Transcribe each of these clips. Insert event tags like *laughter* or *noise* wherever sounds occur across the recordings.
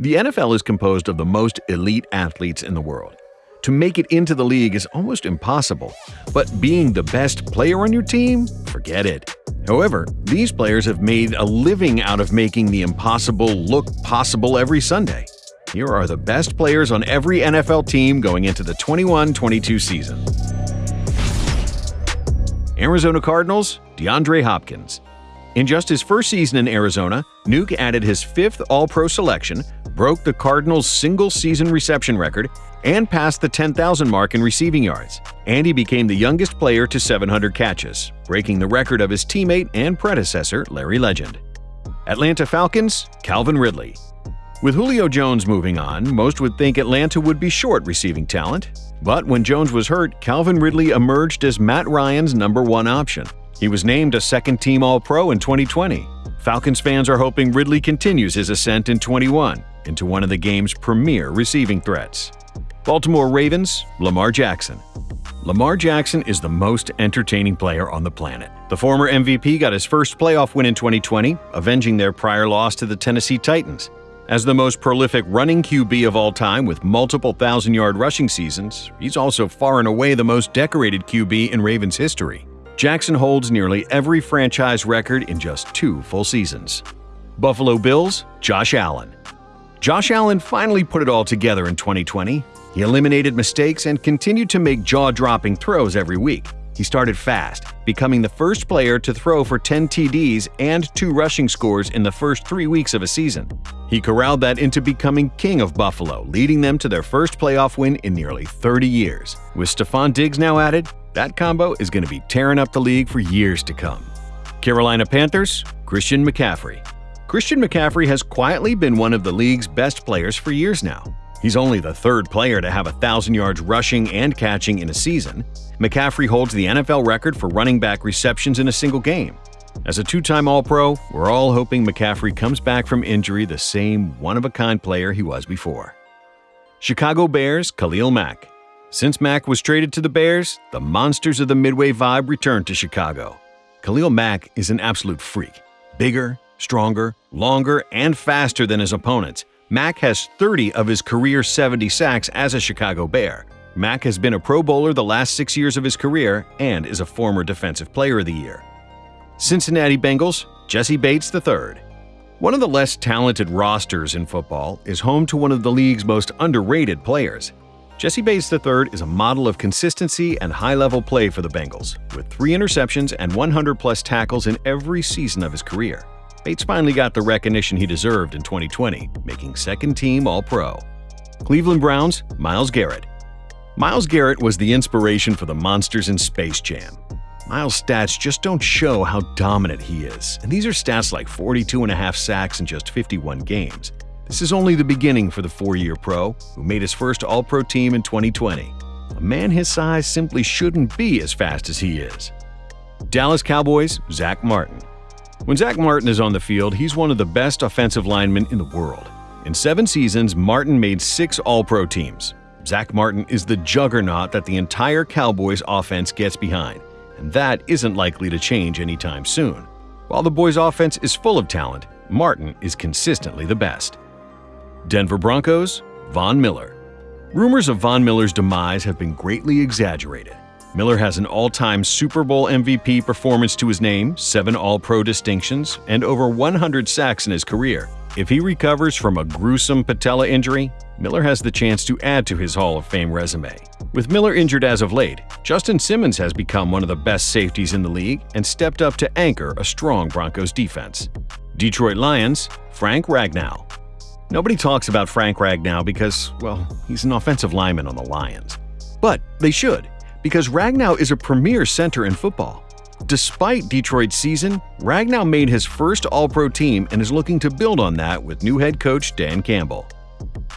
The NFL is composed of the most elite athletes in the world. To make it into the league is almost impossible, but being the best player on your team? Forget it. However, these players have made a living out of making the impossible look possible every Sunday. Here are the best players on every NFL team going into the 21 22 season. Arizona Cardinals, DeAndre Hopkins. In just his first season in Arizona, Nuke added his fifth All Pro selection, broke the Cardinals' single season reception record, and passed the 10,000 mark in receiving yards. And he became the youngest player to 700 catches, breaking the record of his teammate and predecessor, Larry Legend. Atlanta Falcons, Calvin Ridley. With Julio Jones moving on, most would think Atlanta would be short receiving talent. But when Jones was hurt, Calvin Ridley emerged as Matt Ryan's number one option. He was named a second team All Pro in 2020. Falcons fans are hoping Ridley continues his ascent in 21 into one of the game's premier receiving threats. Baltimore Ravens, Lamar Jackson. Lamar Jackson is the most entertaining player on the planet. The former MVP got his first playoff win in 2020, avenging their prior loss to the Tennessee Titans. As the most prolific running QB of all time with multiple thousand yard rushing seasons, he's also far and away the most decorated QB in Ravens history. Jackson holds nearly every franchise record in just two full seasons. Buffalo Bills, Josh Allen. Josh Allen finally put it all together in 2020. He eliminated mistakes and continued to make jaw dropping throws every week. He started fast, becoming the first player to throw for 10 TDs and two rushing scores in the first three weeks of a season. He corralled that into becoming king of Buffalo, leading them to their first playoff win in nearly 30 years. With Stefon Diggs now added, that combo is going to be tearing up the league for years to come. Carolina Panthers, Christian McCaffrey. Christian McCaffrey has quietly been one of the league's best players for years now. He's only the third player to have a 1,000 yards rushing and catching in a season. McCaffrey holds the NFL record for running back receptions in a single game. As a two time All Pro, we're all hoping McCaffrey comes back from injury the same one of a kind player he was before. Chicago Bears, Khalil Mack. Since Mack was traded to the Bears, the monsters of the Midway vibe returned to Chicago. Khalil Mack is an absolute freak. Bigger, stronger, longer, and faster than his opponents. Mack has 30 of his career 70 sacks as a Chicago Bear. Mack has been a Pro Bowler the last six years of his career and is a former Defensive Player of the Year. Cincinnati Bengals, Jessie Bates III. One of the less talented rosters in football is home to one of the league's most underrated players. Jessie Bates III is a model of consistency and high level play for the Bengals, with three interceptions and 100 plus tackles in every season of his career. Bates finally got the recognition he deserved in 2020, making second team All Pro. Cleveland Browns, Myles Garrett. Myles Garrett was the inspiration for the monsters in Space Jam. Myles' stats just don't show how dominant he is, and these are stats like 42 and a half sacks in just 51 games. This is only the beginning for the four-year pro, who made his first All-Pro team in 2020. A man his size simply shouldn't be as fast as he is. Dallas Cowboys, Zack Martin. When Zack Martin is on the field, he's one of the best offensive linemen in the world. In seven seasons, Martin made six All-Pro teams. Zack Martin is the juggernaut that the entire Cowboys offense gets behind, and that isn't likely to change anytime soon. While the boys' offense is full of talent, Martin is consistently the best. Denver Broncos, Von Miller. Rumors of Von Miller's demise have been greatly exaggerated. Miller has an all time Super Bowl MVP performance to his name, seven All Pro distinctions, and over 100 sacks in his career. If he recovers from a gruesome patella injury, Miller has the chance to add to his Hall of Fame resume. With Miller injured as of late, Justin Simmons has become one of the best safeties in the league and stepped up to anchor a strong Broncos defense. Detroit Lions, Frank Ragnow. Nobody talks about Frank Ragnow because, well, he's an offensive lineman on the Lions. But they should, because Ragnow is a premier center in football. Despite Detroit's season, Ragnow made his first All Pro team and is looking to build on that with new head coach Dan Campbell.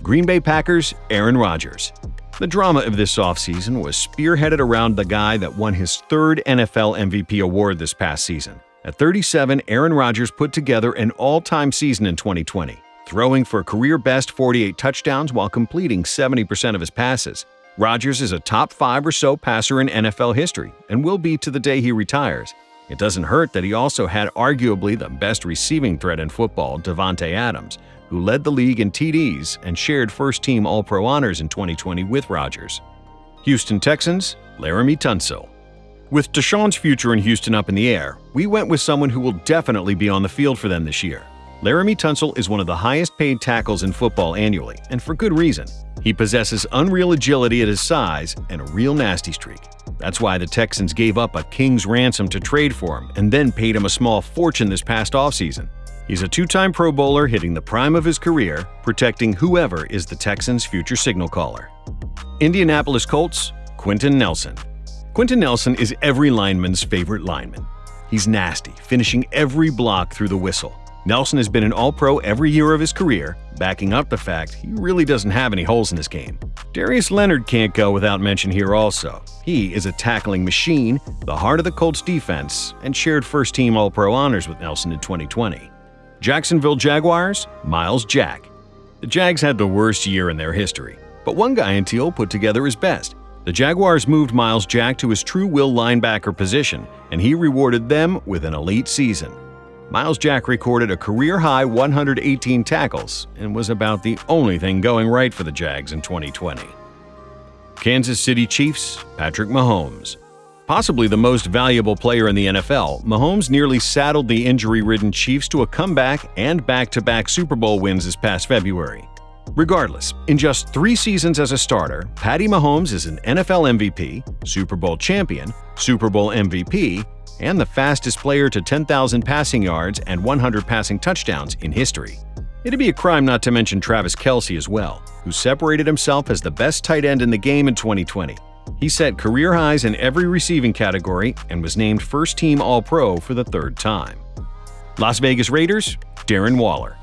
Green Bay Packers, Aaron Rodgers. The drama of this offseason was spearheaded around the guy that won his third NFL MVP award this past season. At 37, Aaron Rodgers put together an all time season in 2020 throwing for career best 48 touchdowns while completing 70% of his passes. Rodgers is a top five or so passer in NFL history and will be to the day he retires. It doesn't hurt that he also had arguably the best receiving threat in football, Davante Adams, who led the league in TDs and shared first team All Pro honors in 2020 with Rodgers. Houston Texans, Laremy Tunsil. With Deshaun's future in Houston up in the air, we went with someone who will definitely be on the field for them this year. Laremy Tunsil is one of the highest paid tackles in football annually, and for good reason. He possesses unreal agility at his size and a real nasty streak. That's why the Texans gave up a king's ransom to trade for him and then paid him a small fortune this past offseason. He's a two time Pro Bowler hitting the prime of his career, protecting whoever is the Texans' future signal caller. Indianapolis Colts, Quenton Nelson. Quenton Nelson is every lineman's favorite lineman. He's nasty, finishing every block through the whistle. Nelson has been an All Pro every year of his career, backing up the fact he really doesn't have any holes in his game. Darius Leonard can't go without mention here also. He is a tackling machine, the heart of the Colts defense, and shared first team All Pro honors with Nelson in 2020. Jacksonville Jaguars, Myles Jack. The Jags had the worst year in their history, but one guy in teal put together his best. The Jaguars moved Myles Jack to his true will linebacker position, and he rewarded them with an elite season. Myles Jack recorded a career high 118 tackles and was about the only thing going right for the Jags in 2020. Kansas City Chiefs, Patrick Mahomes. Possibly the most valuable player in the NFL, Mahomes nearly saddled the injury ridden Chiefs to a comeback and back to back Super Bowl wins this past February. Regardless, in just three seasons as a starter, Patty Mahomes is an NFL MVP, Super Bowl champion, Super Bowl MVP, and the fastest player to 10,000 passing yards and 100 passing touchdowns in history. It'd be a crime not to mention Travis Kelce as well, who separated himself as the best tight end in the game in 2020. He set career highs in every receiving category and was named first team All Pro for the third time. Las Vegas Raiders, Darren Waller.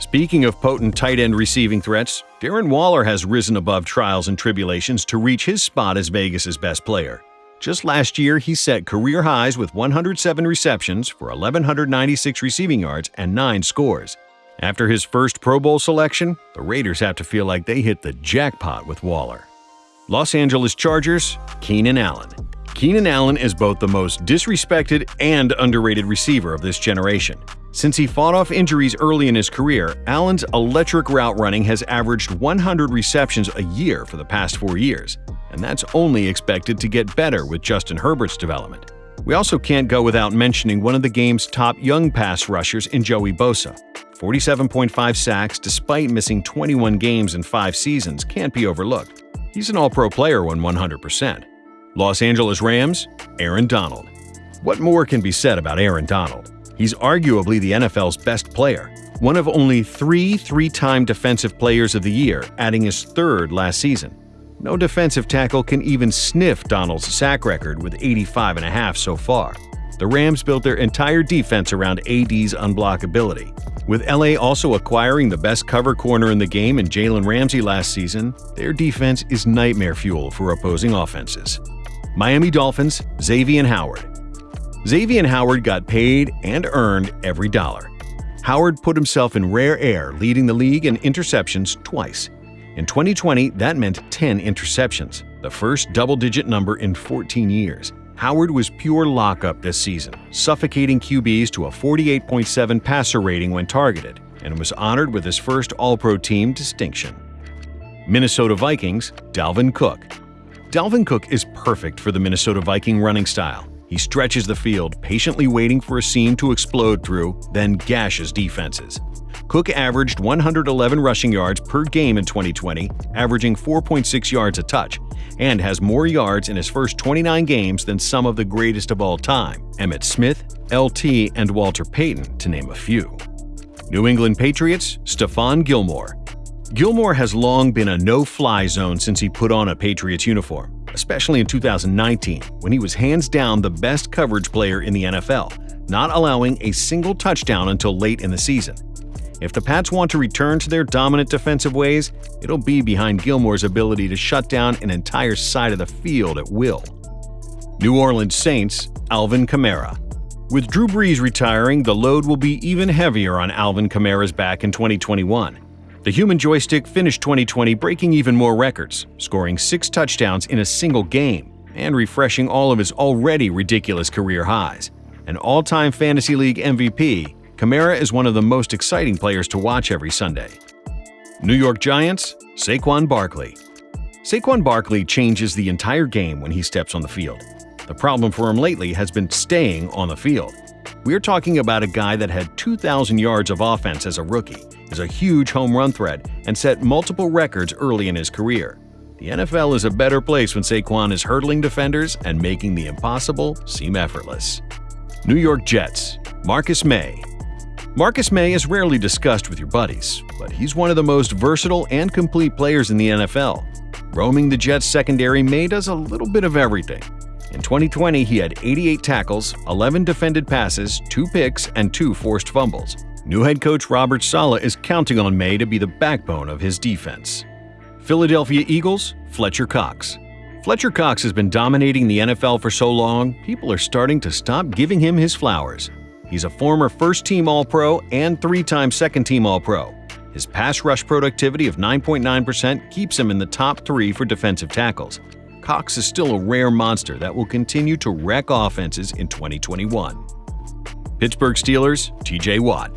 Speaking of potent tight end receiving threats, Darren Waller has risen above trials and tribulations to reach his spot as Vegas's best player. Just last year, he set career highs with 107 receptions for 1,196 receiving yards and 9 scores. After his first Pro Bowl selection, the Raiders have to feel like they hit the jackpot with Waller. Los Angeles Chargers, Keenan Allen. Keenan Allen is both the most disrespected and underrated receiver of this generation. Since he fought off injuries early in his career, Allen's electric route running has averaged 100 receptions a year for the past four years and that's only expected to get better with Justin Herbert's development. We also can't go without mentioning one of the game's top young pass rushers in Joey Bosa. 47.5 sacks despite missing 21 games in five seasons can't be overlooked. He's an all pro player when 100%. Los Angeles Rams, Aaron Donald. What more can be said about Aaron Donald? He's arguably the NFL's best player, one of only three three time Defensive Players of the Year, adding his third last season. No defensive tackle can even sniff Donald's sack record with 85 and a half so far. The Rams built their entire defense around AD's unblockability. With LA also acquiring the best cover corner in the game in Jalen Ramsey last season, their defense is nightmare fuel for opposing offenses. Miami Dolphins, Xavier Howard. Xavier Howard got paid and earned every dollar. Howard put himself in rare air, leading the league in interceptions twice. In 2020, that meant 10 interceptions, the first double digit number in 14 years. Howard was pure lockup this season, suffocating QBs to a 48.7 passer rating when targeted, and was honored with his first All Pro team distinction. Minnesota Vikings, Dalvin Cook. Dalvin Cook is perfect for the Minnesota Viking running style. He stretches the field, patiently waiting for a seam to explode through, then gashes defenses. Cook averaged 111 rushing yards per game in 2020, averaging 4.6 yards a touch, and has more yards in his first 29 games than some of the greatest of all time Emmitt Smith, LT, and Walter Payton, to name a few. New England Patriots, Stephon Gilmore. Gilmore has long been a no fly zone since he put on a Patriots uniform, especially in 2019, when he was hands down the best coverage player in the NFL, not allowing a single touchdown until late in the season. If the Pats want to return to their dominant defensive ways, it'll be behind Gilmore's ability to shut down an entire side of the field at will. New Orleans Saints, Alvin Kamara. With Drew Brees retiring, the load will be even heavier on Alvin Kamara's back in 2021. The human joystick finished 2020 breaking even more records, scoring six touchdowns in a single game and refreshing all of his already ridiculous career highs. An all time Fantasy League MVP Kamara is one of the most exciting players to watch every Sunday. New York Giants, Saquon Barkley. Saquon Barkley changes the entire game when he steps on the field. The problem for him lately has been staying on the field. We're talking about a guy that had 2,000 yards of offense as a rookie, is a huge home run threat, and set multiple records early in his career. The NFL is a better place when Saquon is hurdling defenders and making the impossible seem effortless. New York Jets, Marcus Maye. Marcus Maye is rarely discussed with your buddies, but he's one of the most versatile and complete players in the NFL. Roaming the Jets secondary, Maye does a little bit of everything. In 2020, he had 88 tackles, 11 defended passes, 2 picks, and 2 forced fumbles. New head coach Robert Saleh is counting on Maye to be the backbone of his defense. Philadelphia Eagles, Fletcher Cox. Fletcher Cox has been dominating the NFL for so long, people are starting to stop giving him his flowers. He's a former first team All Pro and three time second team All Pro. His pass rush productivity of 9.9% keeps him in the top three for defensive tackles. Cox is still a rare monster that will continue to wreck offenses in 2021. Pittsburgh Steelers, TJ Watt.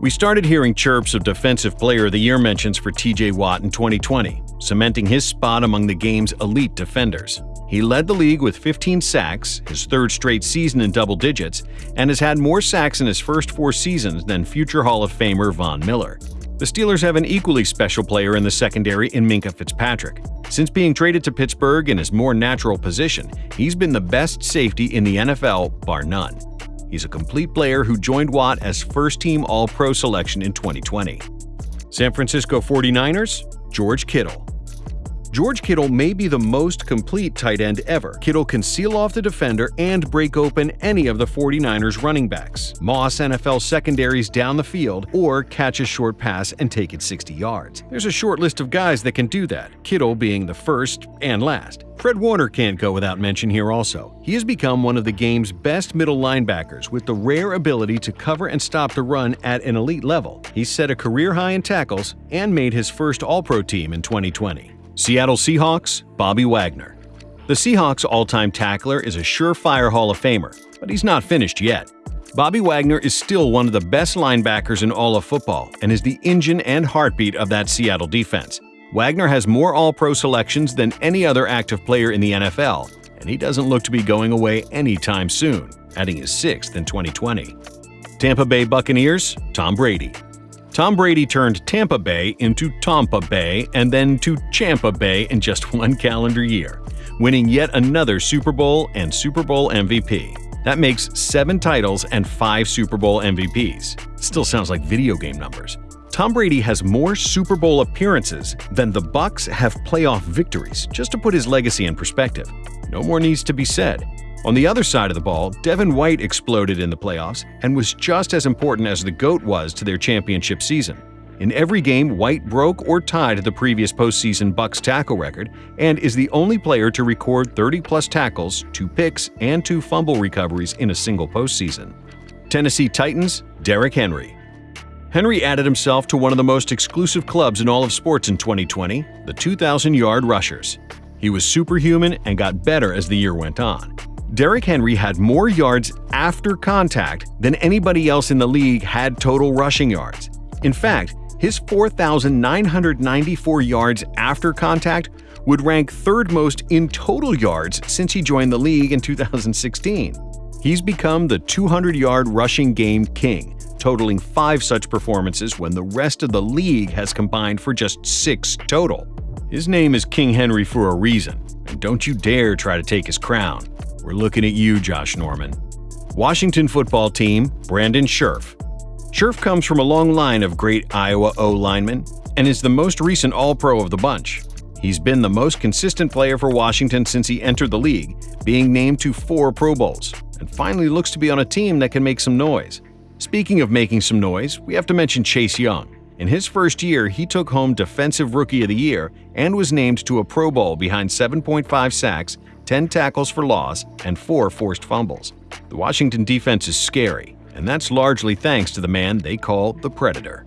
We started hearing chirps of Defensive Player of the Year mentions for TJ Watt in 2020, cementing his spot among the game's elite defenders. He led the league with 15 sacks, his third straight season in double digits, and has had more sacks in his first four seasons than future Hall of Famer Von Miller. The Steelers have an equally special player in the secondary in Minkah Fitzpatrick. Since being traded to Pittsburgh in his more natural position, he's been the best safety in the NFL, bar none. He's a complete player who joined Watt as first team All Pro selection in 2020. San Francisco 49ers, George Kittle. George Kittle may be the most complete tight end ever. Kittle can seal off the defender and break open any of the 49ers running backs, Moss NFL secondaries down the field, or catch a short pass and take it 60 yards. There's a short list of guys that can do that, Kittle being the first and last. Fred Warner can't go without mention here also. He has become one of the game's best middle linebackers with the rare ability to cover and stop the run at an elite level. He set a career high in tackles and made his first All-Pro team in 2020. Seattle Seahawks, Bobby Wagner. The Seahawks all-time tackler is a surefire Hall of Famer, but he's not finished yet. Bobby Wagner is still one of the best linebackers in all of football and is the engine and heartbeat of that Seattle defense. Wagner has more All-Pro selections than any other active player in the NFL, and he doesn't look to be going away anytime soon, adding his sixth in 2020. Tampa Bay Buccaneers, Tom Brady. Tom Brady turned Tampa Bay into Tampa Bay and then to Champa Bay in just *laughs* one calendar year, winning yet another Super Bowl and Super Bowl MVP. That makes seven titles and five Super Bowl MVPs. Still sounds like video game numbers. Tom Brady has more Super Bowl appearances than the Bucks have playoff victories, just to put his legacy in perspective. No more needs to be said. On the other side of the ball, Devin White exploded in the playoffs and was just as important as the GOAT was to their championship season. In every game, White broke or tied the previous postseason Bucks tackle record and is the only player to record 30-plus tackles, two picks, and two fumble recoveries in a single postseason. Tennessee Titans, Derrick Henry. Henry added himself to one of the most exclusive clubs in all of sports in 2020, the 2,000-yard rushers. He was superhuman and got better as the year went on. Derrick Henry had more yards after contact than anybody else in the league had total rushing yards. In fact, his 4,994 yards after contact would rank third most in total yards since he joined the league in 2016. He's become the 200-yard rushing game king, totaling five such performances when the rest of the league has combined for just six total. His name is King Henry for a reason, and don't you dare try to take his crown. We're looking at you, Josh Norman. Washington football team, Brandon Scherff. Scherff comes from a long line of great Iowa O linemen and is the most recent All-Pro of the bunch. He's been the most consistent player for Washington since he entered the league, being named to four Pro Bowls, and finally looks to be on a team that can make some noise. Speaking of making some noise, we have to mention Chase Young. In his first year, he took home Defensive Rookie of the Year and was named to a Pro Bowl behind 7.5 sacks 10 tackles for loss, and 4 forced fumbles. The Washington defense is scary, and that's largely thanks to the man they call the Predator.